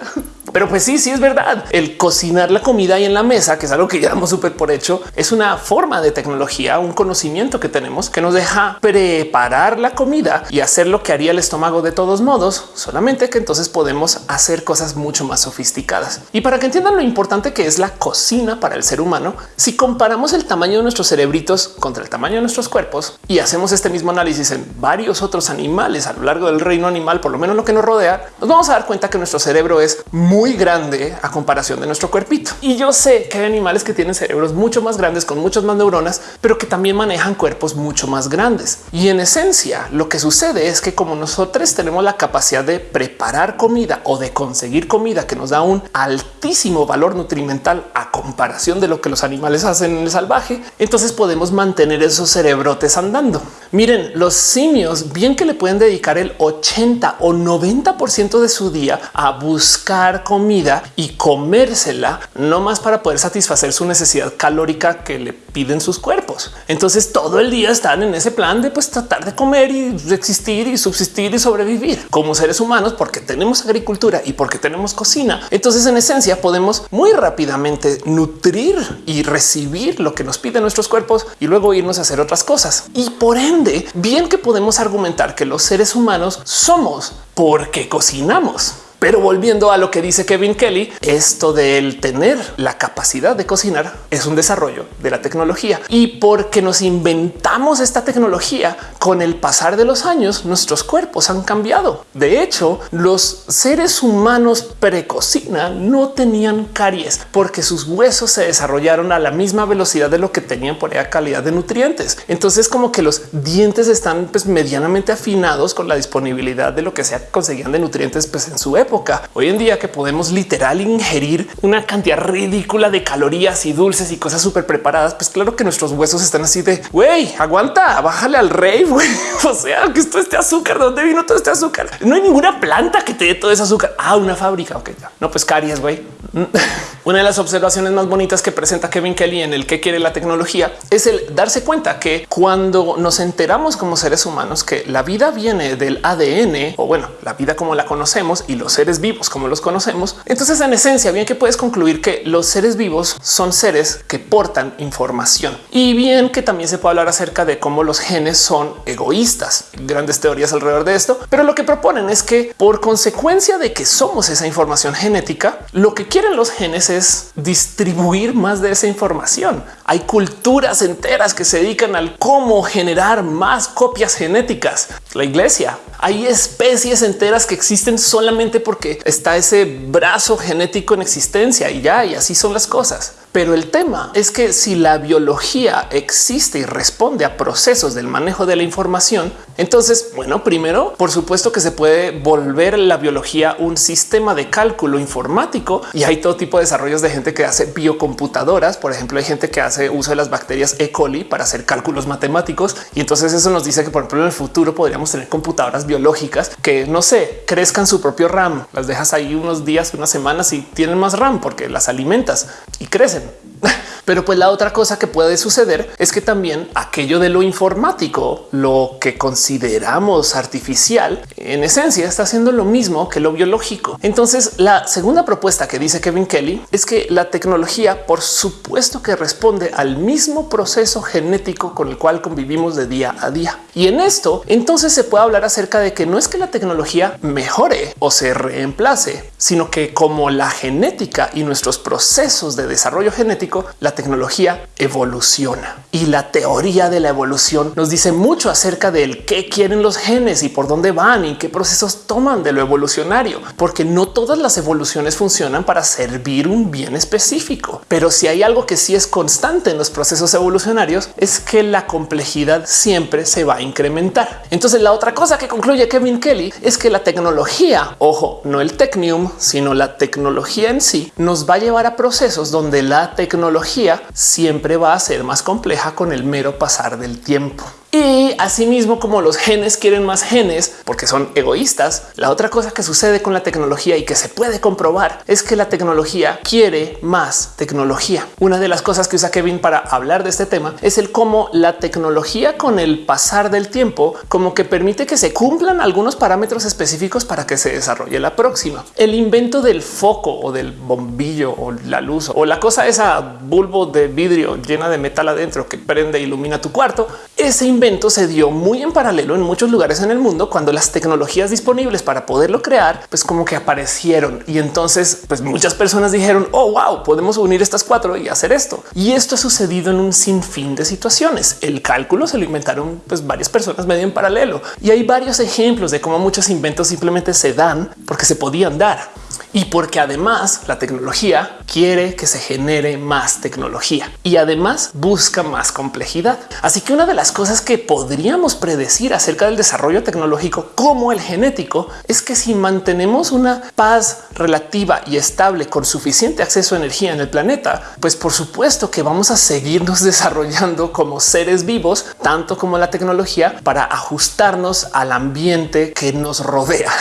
Speaker 1: Pero pues sí, sí es verdad. El cocinar la comida ahí en la mesa, que es algo que ya damos súper por hecho, es una forma de tecnología, un conocimiento que tenemos que nos deja preparar la comida y hacer lo que haría el estómago de todos modos, solamente que entonces podemos hacer cosas mucho más sofisticadas. Y para que entiendan lo importante que es la cocina para el ser humano, si comparamos el tamaño de nuestros cerebritos contra el tamaño de nuestros cuerpos y hacemos este mismo análisis en varios otros animales a lo largo del reino animal, por lo menos lo que nos rodea, nos vamos a dar cuenta que nuestro cerebro es muy muy grande a comparación de nuestro cuerpito. Y yo sé que hay animales que tienen cerebros mucho más grandes con muchas más neuronas, pero que también manejan cuerpos mucho más grandes. Y en esencia, lo que sucede es que como nosotros tenemos la capacidad de preparar comida o de conseguir comida que nos da un altísimo valor nutrimental a comparación de lo que los animales hacen en el salvaje, entonces podemos mantener esos cerebrotes andando. Miren, los simios bien que le pueden dedicar el 80 o 90 por ciento de su día a buscar comida y comérsela, no más para poder satisfacer su necesidad calórica que le piden sus cuerpos. Entonces todo el día están en ese plan de pues tratar de comer y existir y subsistir y sobrevivir como seres humanos porque tenemos agricultura y porque tenemos cocina. Entonces en esencia podemos muy rápidamente nutrir y recibir lo que nos piden nuestros cuerpos y luego irnos a hacer otras cosas. Y por ende, bien que podemos argumentar que los seres humanos somos porque cocinamos. Pero volviendo a lo que dice Kevin Kelly, esto del tener la capacidad de cocinar es un desarrollo de la tecnología. Y porque nos inventamos esta tecnología con el pasar de los años, nuestros cuerpos han cambiado. De hecho, los seres humanos precocina no tenían caries porque sus huesos se desarrollaron a la misma velocidad de lo que tenían por esa calidad de nutrientes. Entonces, como que los dientes están pues, medianamente afinados con la disponibilidad de lo que se conseguían de nutrientes pues, en su época Hoy en día que podemos literal ingerir una cantidad ridícula de calorías y dulces y cosas súper preparadas, pues claro que nuestros huesos están así de güey, aguanta, bájale al O sea, que esto este azúcar, ¿dónde vino todo este azúcar? No hay ninguna planta que te dé todo ese azúcar. Ah, una fábrica. Ok, no, pues caries, güey. Una de las observaciones más bonitas que presenta Kevin Kelly en el que quiere la tecnología es el darse cuenta que cuando nos enteramos como seres humanos que la vida viene del ADN o bueno, la vida como la conocemos y los seres vivos como los conocemos, entonces en esencia bien que puedes concluir que los seres vivos son seres que portan información y bien que también se puede hablar acerca de cómo los genes son egoístas. Grandes teorías alrededor de esto, pero lo que proponen es que por consecuencia de que somos esa información genética, lo que quieren los genes es distribuir más de esa información. Hay culturas enteras que se dedican al cómo generar más copias genéticas. La iglesia, hay especies enteras que existen solamente porque está ese brazo genético en existencia y ya, y así son las cosas. Pero el tema es que si la biología existe y responde a procesos del manejo de la información, entonces, bueno, primero, por supuesto que se puede volver la biología un sistema de cálculo informático y hay todo tipo de desarrollos de gente que hace biocomputadoras. Por ejemplo, hay gente que hace uso de las bacterias E. coli para hacer cálculos matemáticos. Y entonces eso nos dice que, por ejemplo, en el futuro podríamos tener computadoras biológicas que no sé, crezcan su propio RAM. Las dejas ahí unos días, unas semanas y tienen más RAM porque las alimentas y crecen. Pero pues la otra cosa que puede suceder es que también aquello de lo informático, lo que consideramos artificial, en esencia está haciendo lo mismo que lo biológico. Entonces la segunda propuesta que dice Kevin Kelly es que la tecnología, por supuesto que responde al mismo proceso genético con el cual convivimos de día a día. Y en esto entonces se puede hablar acerca de que no es que la tecnología mejore o se reemplace, sino que como la genética y nuestros procesos de desarrollo genético, la tecnología evoluciona y la teoría de la evolución nos dice mucho acerca del qué quieren los genes y por dónde van y qué procesos toman de lo evolucionario, porque no todas las evoluciones funcionan para servir un bien específico. Pero si hay algo que sí es constante en los procesos evolucionarios es que la complejidad siempre se va a incrementar. Entonces la otra cosa que concluye Kevin Kelly es que la tecnología, ojo, no el technium, sino la tecnología en sí nos va a llevar a procesos donde la tecnología tecnología siempre va a ser más compleja con el mero pasar del tiempo. Y asimismo, como los genes quieren más genes porque son egoístas, la otra cosa que sucede con la tecnología y que se puede comprobar es que la tecnología quiere más tecnología. Una de las cosas que usa Kevin para hablar de este tema es el cómo la tecnología con el pasar del tiempo como que permite que se cumplan algunos parámetros específicos para que se desarrolle la próxima. El invento del foco o del bombillo o la luz o la cosa esa bulbo de vidrio llena de metal adentro que prende e ilumina tu cuarto. Ese invento se dio muy en paralelo en muchos lugares en el mundo cuando las tecnologías disponibles para poderlo crear, pues como que aparecieron y entonces pues muchas personas dijeron, oh wow, podemos unir estas cuatro y hacer esto. Y esto ha sucedido en un sinfín de situaciones. El cálculo se lo inventaron pues varias personas medio en paralelo y hay varios ejemplos de cómo muchos inventos simplemente se dan porque se podían dar y porque además la tecnología quiere que se genere más tecnología y además busca más complejidad. Así que una de las cosas que podríamos predecir acerca del desarrollo tecnológico como el genético es que si mantenemos una paz relativa y estable con suficiente acceso a energía en el planeta, pues por supuesto que vamos a seguirnos desarrollando como seres vivos, tanto como la tecnología para ajustarnos al ambiente que nos rodea.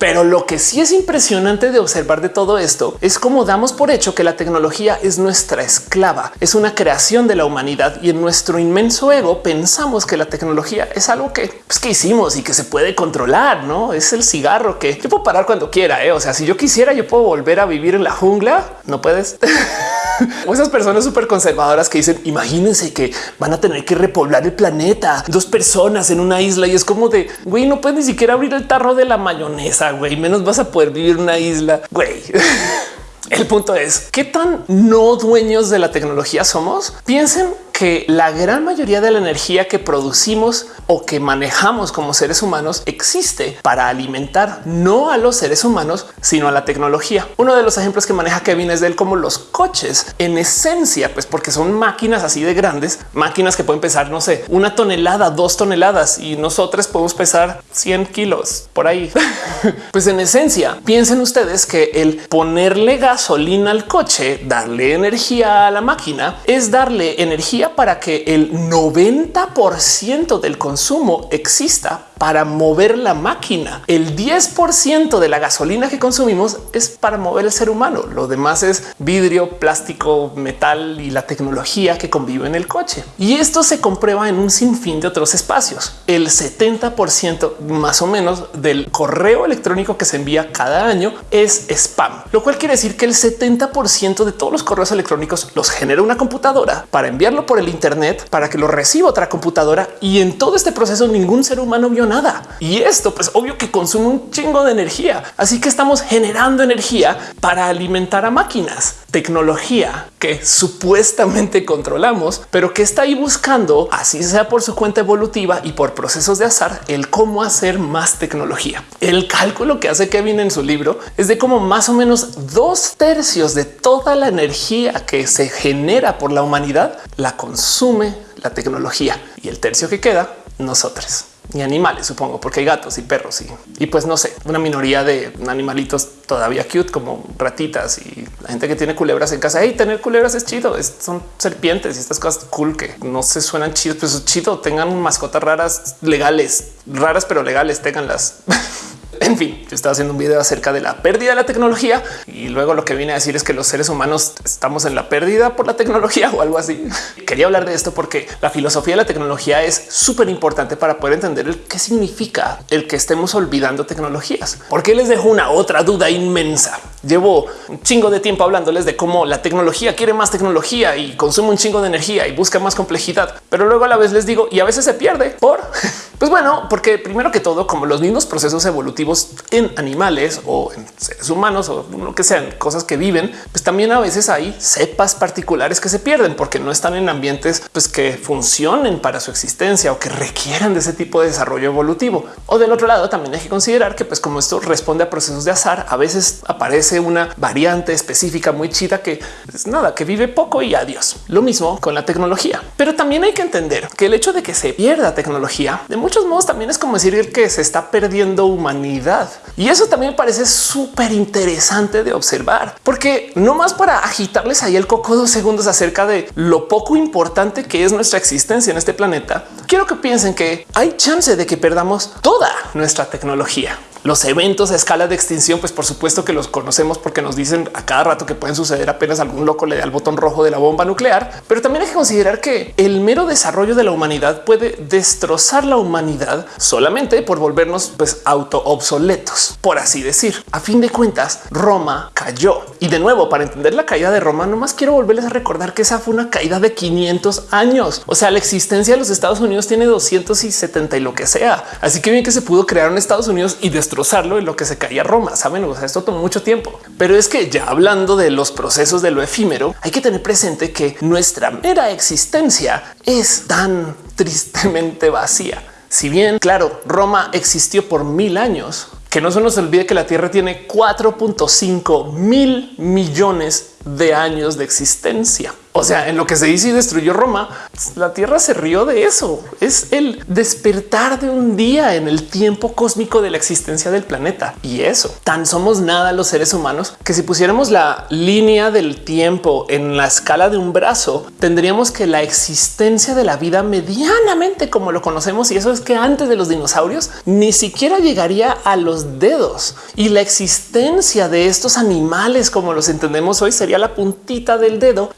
Speaker 1: Pero lo que sí es impresionante de observar de todo esto es cómo damos por hecho que la tecnología es nuestra esclava, es una creación de la humanidad y en nuestro inmenso ego pensamos que la tecnología es algo que, pues, que hicimos y que se puede controlar, no es el cigarro que yo puedo parar cuando quiera. ¿eh? O sea, si yo quisiera, yo puedo volver a vivir en la jungla. No puedes. o esas personas súper conservadoras que dicen imagínense que van a tener que repoblar el planeta, dos personas en una isla y es como de güey, no puedes ni siquiera abrir el tarro de la mayonesa güey, menos vas a poder vivir una isla, güey. El punto es qué tan no dueños de la tecnología somos. Piensen que la gran mayoría de la energía que producimos o que manejamos como seres humanos existe para alimentar no a los seres humanos, sino a la tecnología. Uno de los ejemplos que maneja Kevin es de él como los coches en esencia, pues porque son máquinas así de grandes, máquinas que pueden pesar, no sé, una tonelada, dos toneladas y nosotros podemos pesar 100 kilos por ahí. pues en esencia, piensen ustedes que el ponerle gasolina al coche, darle energía a la máquina es darle energía para que el 90% del consumo exista para mover la máquina. El 10% de la gasolina que consumimos es para mover el ser humano. Lo demás es vidrio, plástico, metal y la tecnología que convive en el coche. Y esto se comprueba en un sinfín de otros espacios. El 70% más o menos del correo electrónico que se envía cada año es spam, lo cual quiere decir que el 70% de todos los correos electrónicos los genera una computadora para enviarlo por el Internet para que lo reciba otra computadora y en todo este proceso ningún ser humano vio nada. Y esto pues obvio que consume un chingo de energía. Así que estamos generando energía para alimentar a máquinas, tecnología que supuestamente controlamos, pero que está ahí buscando, así sea por su cuenta evolutiva y por procesos de azar, el cómo hacer más tecnología. El cálculo que hace Kevin en su libro es de cómo más o menos dos tercios de toda la energía que se genera por la humanidad la consume la tecnología y el tercio que queda nosotros y animales, supongo, porque hay gatos y perros y, y pues no sé, una minoría de animalitos todavía cute como ratitas y la gente que tiene culebras en casa. Y tener culebras es chido, son serpientes y estas cosas cool que no se suenan chidos, pero es chido. Tengan mascotas raras, legales, raras, pero legales, tenganlas. En fin, yo estaba haciendo un video acerca de la pérdida de la tecnología y luego lo que viene a decir es que los seres humanos estamos en la pérdida por la tecnología o algo así. Quería hablar de esto porque la filosofía de la tecnología es súper importante para poder entender el qué significa el que estemos olvidando tecnologías. Porque les dejo una otra duda inmensa. Llevo un chingo de tiempo hablándoles de cómo la tecnología quiere más tecnología y consume un chingo de energía y busca más complejidad, pero luego a la vez les digo y a veces se pierde por pues bueno, porque primero que todo, como los mismos procesos evolutivos en animales o en seres humanos o lo que sean cosas que viven, pues también a veces hay cepas particulares que se pierden porque no están en ambientes pues, que funcionen para su existencia o que requieran de ese tipo de desarrollo evolutivo. O del otro lado también hay que considerar que pues como esto responde a procesos de azar, a veces aparece una variante específica muy chida que es nada, que vive poco y adiós. Lo mismo con la tecnología. Pero también hay que entender que el hecho de que se pierda tecnología de muchos modos también es como decir que se está perdiendo humanidad. Y eso también parece súper interesante de observar, porque no más para agitarles ahí el coco dos segundos acerca de lo poco importante que es nuestra existencia en este planeta. Quiero que piensen que hay chance de que perdamos toda nuestra tecnología. Los eventos a escala de extinción, pues por supuesto que los conocemos porque nos dicen a cada rato que pueden suceder apenas algún loco le da el botón rojo de la bomba nuclear, pero también hay que considerar que el mero desarrollo de la humanidad puede destrozar la humanidad solamente por volvernos pues auto obsoletos, por así decir. A fin de cuentas, Roma cayó y de nuevo para entender la caída de Roma, nomás quiero volverles a recordar que esa fue una caída de 500 años. O sea, la existencia de los Estados Unidos tiene 270 y lo que sea. Así que bien que se pudo crear en Estados Unidos y destrozarlo en lo que se caía Roma. Saben, o sea, esto tomó mucho tiempo, pero es que ya hablando de los procesos de lo efímero, hay que tener presente que nuestra mera existencia es tan tristemente vacía. Si bien, claro, Roma existió por mil años, que no se nos olvide que la Tierra tiene 4.5 mil millones de años de existencia. O sea, en lo que se dice y destruyó Roma, la Tierra se rió de eso. Es el despertar de un día en el tiempo cósmico de la existencia del planeta. Y eso, tan somos nada los seres humanos que si pusiéramos la línea del tiempo en la escala de un brazo, tendríamos que la existencia de la vida medianamente como lo conocemos, y eso es que antes de los dinosaurios ni siquiera llegaría a los dedos. Y la existencia de estos animales como los entendemos hoy sería la puntita del dedo.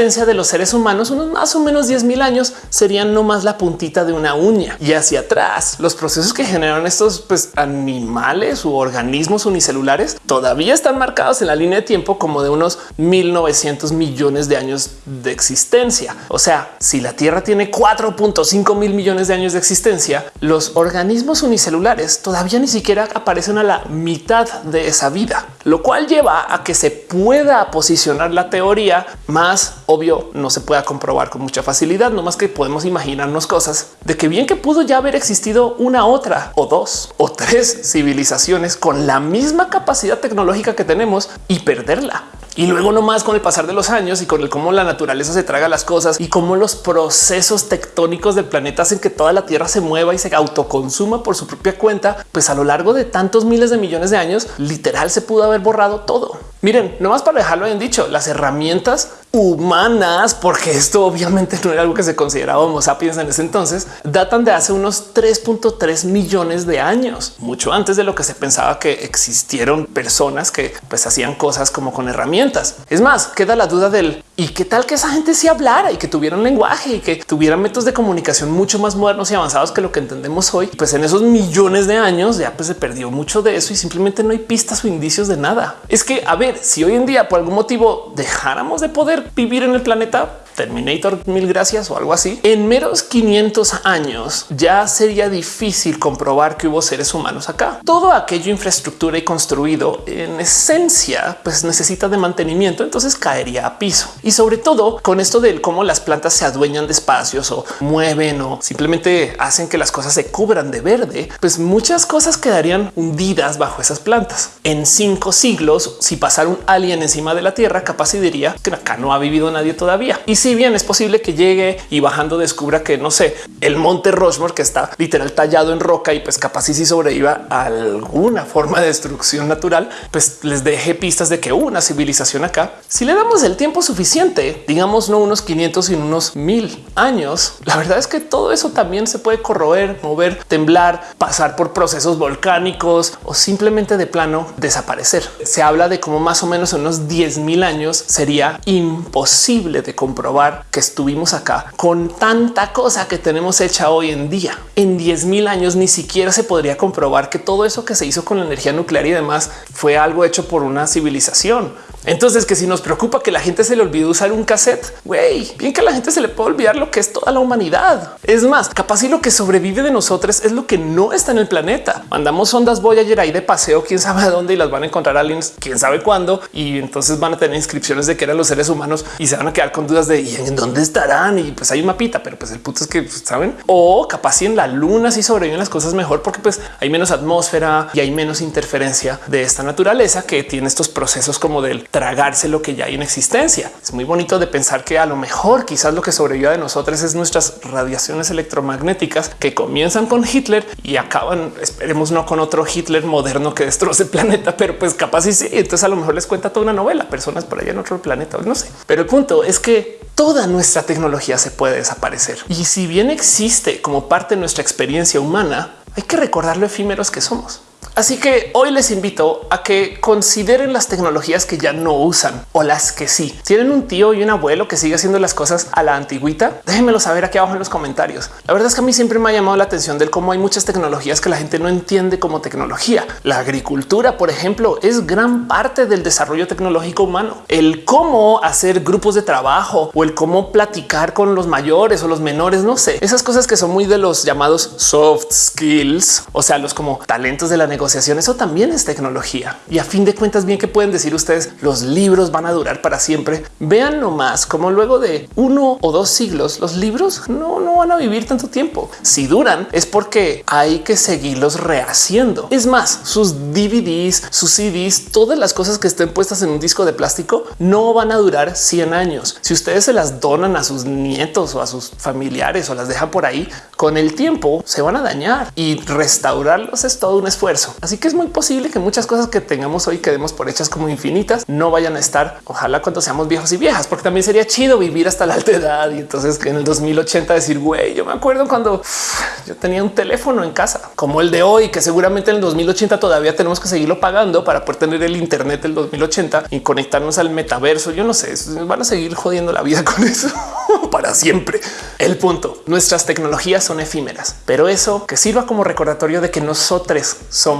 Speaker 1: De los seres humanos, unos más o menos 10 mil años, serían no más la puntita de una uña y hacia atrás. Los procesos que generan estos pues, animales u organismos unicelulares todavía están marcados en la línea de tiempo como de unos 1900 millones de años de existencia. O sea, si la Tierra tiene 4.5 mil millones de años de existencia, los organismos unicelulares todavía ni siquiera aparecen a la mitad de esa vida, lo cual lleva a que se pueda posicionar la teoría más obvio no se pueda comprobar con mucha facilidad, no más que podemos imaginarnos cosas de que bien que pudo ya haber existido una otra o dos o tres civilizaciones con la misma capacidad tecnológica que tenemos y perderla. Y luego nomás con el pasar de los años y con el cómo la naturaleza se traga las cosas y cómo los procesos tectónicos del planeta hacen que toda la Tierra se mueva y se autoconsuma por su propia cuenta, pues a lo largo de tantos miles de millones de años, literal se pudo haber borrado todo. Miren, nomás para dejarlo bien dicho, las herramientas humanas, porque esto obviamente no era algo que se consideraba Homo sapiens en ese entonces, datan de hace unos 3.3 millones de años, mucho antes de lo que se pensaba que existieron personas que pues hacían cosas como con herramientas. Es más, queda la duda del y qué tal que esa gente se hablara y que tuvieran lenguaje y que tuvieran métodos de comunicación mucho más modernos y avanzados que lo que entendemos hoy. Pues en esos millones de años ya pues se perdió mucho de eso y simplemente no hay pistas o indicios de nada. Es que a ver, si hoy en día por algún motivo dejáramos de poder vivir en el planeta, Terminator, mil gracias o algo así. En meros 500 años ya sería difícil comprobar que hubo seres humanos acá. Todo aquello infraestructura y construido en esencia pues necesita de mantenimiento, entonces caería a piso. Y sobre todo con esto de cómo las plantas se adueñan de espacios o mueven o simplemente hacen que las cosas se cubran de verde, pues muchas cosas quedarían hundidas bajo esas plantas. En cinco siglos, si pasara un alien encima de la Tierra, capaz y diría que acá no ha vivido nadie todavía. Y si bien es posible que llegue y bajando descubra que no sé, el monte Rushmore que está literal tallado en roca y pues capaz y si sobreviva alguna forma de destrucción natural, pues les deje pistas de que hubo una civilización acá. Si le damos el tiempo suficiente, digamos no unos 500 sino unos mil años, la verdad es que todo eso también se puede corroer, mover, temblar, pasar por procesos volcánicos o simplemente de plano desaparecer. Se habla de cómo más o menos unos 10 mil años sería imposible de comprobar que estuvimos acá con tanta cosa que tenemos hecha hoy en día. En 10 mil años ni siquiera se podría comprobar que todo eso que se hizo con la energía nuclear y demás fue algo hecho por una civilización. Entonces que si nos preocupa que la gente se le olvide usar un cassette, güey, bien que a la gente se le puede olvidar lo que es toda la humanidad. Es más, capaz y lo que sobrevive de nosotros es lo que no está en el planeta. Mandamos ondas Voyager ahí de paseo, quién sabe a dónde y las van a encontrar aliens, quién sabe cuándo. Y entonces van a tener inscripciones de que eran los seres humanos y se van a quedar con dudas de ¿y en dónde estarán. Y pues hay un mapita, pero pues el punto es que pues, saben o capaz y en la luna si sobreviven las cosas mejor porque pues hay menos atmósfera y hay menos interferencia de esta naturaleza que tiene estos procesos como del tragarse lo que ya hay en existencia. Es muy bonito de pensar que a lo mejor quizás lo que sobrevive de nosotros es nuestras radiaciones electromagnéticas que comienzan con Hitler y acaban, esperemos no con otro Hitler moderno que destroce el planeta, pero pues capaz y sí. Entonces a lo mejor les cuenta toda una novela, personas por allá en otro planeta, no sé. Pero el punto es que toda nuestra tecnología se puede desaparecer. Y si bien existe como parte de nuestra experiencia humana, hay que recordar lo efímeros que somos. Así que hoy les invito a que consideren las tecnologías que ya no usan o las que sí tienen un tío y un abuelo que sigue haciendo las cosas a la antigüita. Déjenmelo saber aquí abajo en los comentarios. La verdad es que a mí siempre me ha llamado la atención del cómo hay muchas tecnologías que la gente no entiende como tecnología. La agricultura, por ejemplo, es gran parte del desarrollo tecnológico humano. El cómo hacer grupos de trabajo o el cómo platicar con los mayores o los menores, no sé, esas cosas que son muy de los llamados soft skills, o sea, los como talentos de la negociación eso también es tecnología. Y a fin de cuentas, bien que pueden decir ustedes, los libros van a durar para siempre. Vean nomás como luego de uno o dos siglos, los libros no, no van a vivir tanto tiempo. Si duran es porque hay que seguirlos rehaciendo. Es más, sus DVDs, sus CDs, todas las cosas que estén puestas en un disco de plástico no van a durar 100 años. Si ustedes se las donan a sus nietos o a sus familiares o las dejan por ahí, con el tiempo se van a dañar y restaurarlos es todo un esfuerzo. Así que es muy posible que muchas cosas que tengamos hoy que demos por hechas como infinitas no vayan a estar. Ojalá cuando seamos viejos y viejas, porque también sería chido vivir hasta la alta edad y entonces en el 2080 decir güey, yo me acuerdo cuando yo tenía un teléfono en casa como el de hoy, que seguramente en el 2080 todavía tenemos que seguirlo pagando para poder tener el Internet del 2080 y conectarnos al metaverso. Yo no sé, van a seguir jodiendo la vida con eso para siempre. El punto, nuestras tecnologías son efímeras, pero eso que sirva como recordatorio de que nosotros somos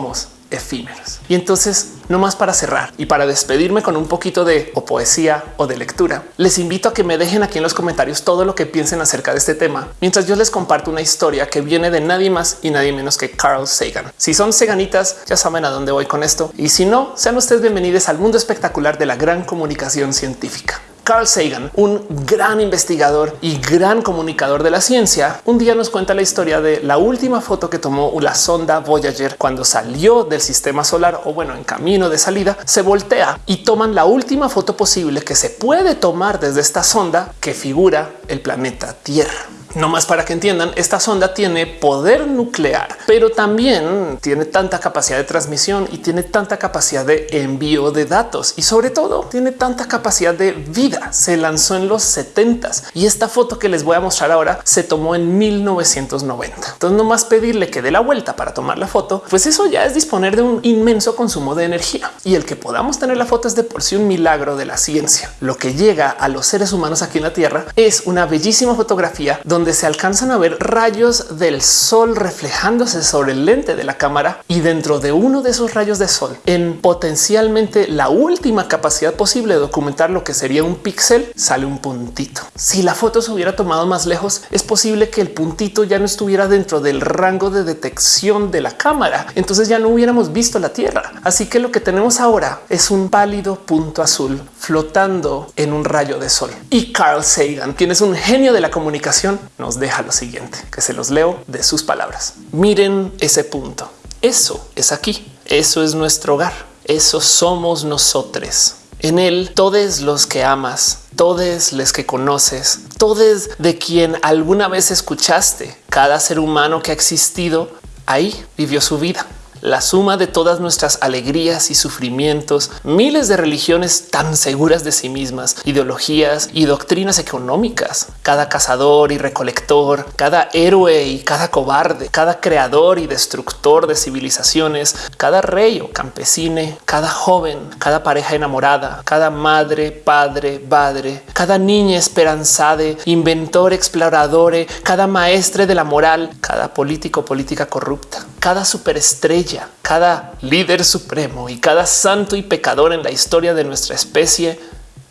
Speaker 1: efímeros. Y entonces, no más para cerrar y para despedirme con un poquito de o poesía o de lectura, les invito a que me dejen aquí en los comentarios todo lo que piensen acerca de este tema, mientras yo les comparto una historia que viene de nadie más y nadie menos que Carl Sagan. Si son seganitas, ya saben a dónde voy con esto. Y si no, sean ustedes bienvenidos al mundo espectacular de la gran comunicación científica. Carl Sagan, un gran investigador y gran comunicador de la ciencia, un día nos cuenta la historia de la última foto que tomó la sonda Voyager cuando salió del sistema solar o bueno, en camino de salida, se voltea y toman la última foto posible que se puede tomar desde esta sonda que figura el planeta Tierra. No más para que entiendan, esta sonda tiene poder nuclear, pero también tiene tanta capacidad de transmisión y tiene tanta capacidad de envío de datos y sobre todo tiene tanta capacidad de vida. Se lanzó en los 70 y esta foto que les voy a mostrar ahora se tomó en 1990. Entonces no más pedirle que dé la vuelta para tomar la foto, pues eso ya es disponer de un inmenso consumo de energía y el que podamos tener la foto es de por sí un milagro de la ciencia. Lo que llega a los seres humanos aquí en la Tierra es una bellísima fotografía donde donde se alcanzan a ver rayos del sol reflejándose sobre el lente de la cámara y dentro de uno de esos rayos de sol en potencialmente la última capacidad posible de documentar lo que sería un píxel sale un puntito. Si la foto se hubiera tomado más lejos, es posible que el puntito ya no estuviera dentro del rango de detección de la cámara. Entonces ya no hubiéramos visto la Tierra. Así que lo que tenemos ahora es un pálido punto azul flotando en un rayo de sol. Y Carl Sagan, quien es un genio de la comunicación, nos deja lo siguiente, que se los leo de sus palabras. Miren ese punto. Eso es aquí. Eso es nuestro hogar. Eso somos nosotros. En él, todos los que amas, todos los que conoces, todos de quien alguna vez escuchaste, cada ser humano que ha existido, ahí vivió su vida la suma de todas nuestras alegrías y sufrimientos, miles de religiones tan seguras de sí mismas, ideologías y doctrinas económicas, cada cazador y recolector, cada héroe y cada cobarde, cada creador y destructor de civilizaciones, cada rey o campesine, cada joven, cada pareja enamorada, cada madre, padre, padre, cada niña esperanzada, inventor, explorador, cada maestre de la moral, cada político, política corrupta cada superestrella, cada líder supremo y cada santo y pecador en la historia de nuestra especie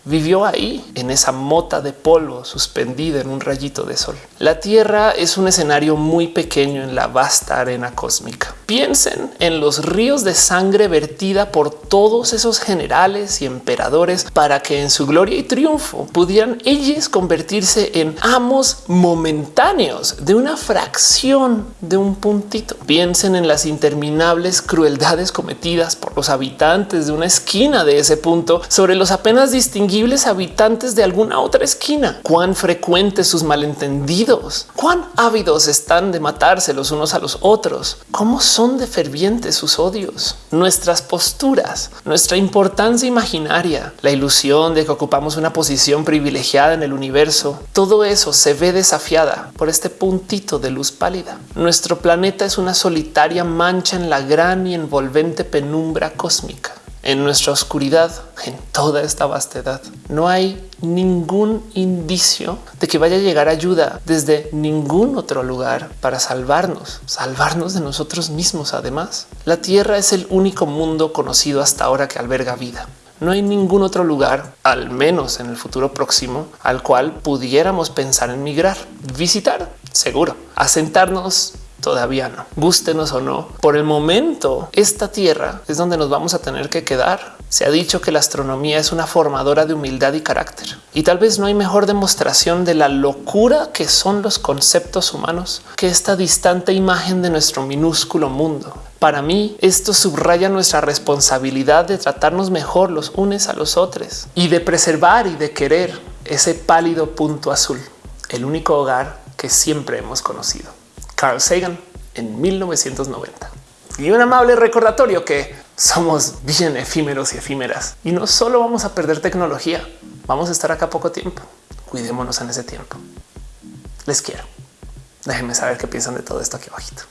Speaker 1: vivió ahí, en esa mota de polvo suspendida en un rayito de sol. La Tierra es un escenario muy pequeño en la vasta arena cósmica. Piensen en los ríos de sangre vertida por todos esos generales y emperadores para que en su gloria y triunfo pudieran ellos convertirse en amos momentáneos de una fracción de un puntito. Piensen en las interminables crueldades cometidas por los habitantes de una esquina de ese punto sobre los apenas habitantes de alguna otra esquina. Cuán frecuentes sus malentendidos, cuán ávidos están de matarse los unos a los otros, cómo son de fervientes sus odios, nuestras posturas, nuestra importancia imaginaria, la ilusión de que ocupamos una posición privilegiada en el universo. Todo eso se ve desafiada por este puntito de luz pálida. Nuestro planeta es una solitaria mancha en la gran y envolvente penumbra cósmica en nuestra oscuridad, en toda esta vastedad. No hay ningún indicio de que vaya a llegar ayuda desde ningún otro lugar para salvarnos, salvarnos de nosotros mismos. Además, la Tierra es el único mundo conocido hasta ahora que alberga vida. No hay ningún otro lugar, al menos en el futuro próximo, al cual pudiéramos pensar en migrar, visitar, seguro, asentarnos Todavía no. Gústenos o no. Por el momento, esta tierra es donde nos vamos a tener que quedar. Se ha dicho que la astronomía es una formadora de humildad y carácter. Y tal vez no hay mejor demostración de la locura que son los conceptos humanos que esta distante imagen de nuestro minúsculo mundo. Para mí, esto subraya nuestra responsabilidad de tratarnos mejor los unes a los otros y de preservar y de querer ese pálido punto azul, el único hogar que siempre hemos conocido. Carl Sagan en 1990. Y un amable recordatorio que somos bien efímeros y efímeras y no solo vamos a perder tecnología, vamos a estar acá poco tiempo. Cuidémonos en ese tiempo. Les quiero. Déjenme saber qué piensan de todo esto aquí abajito.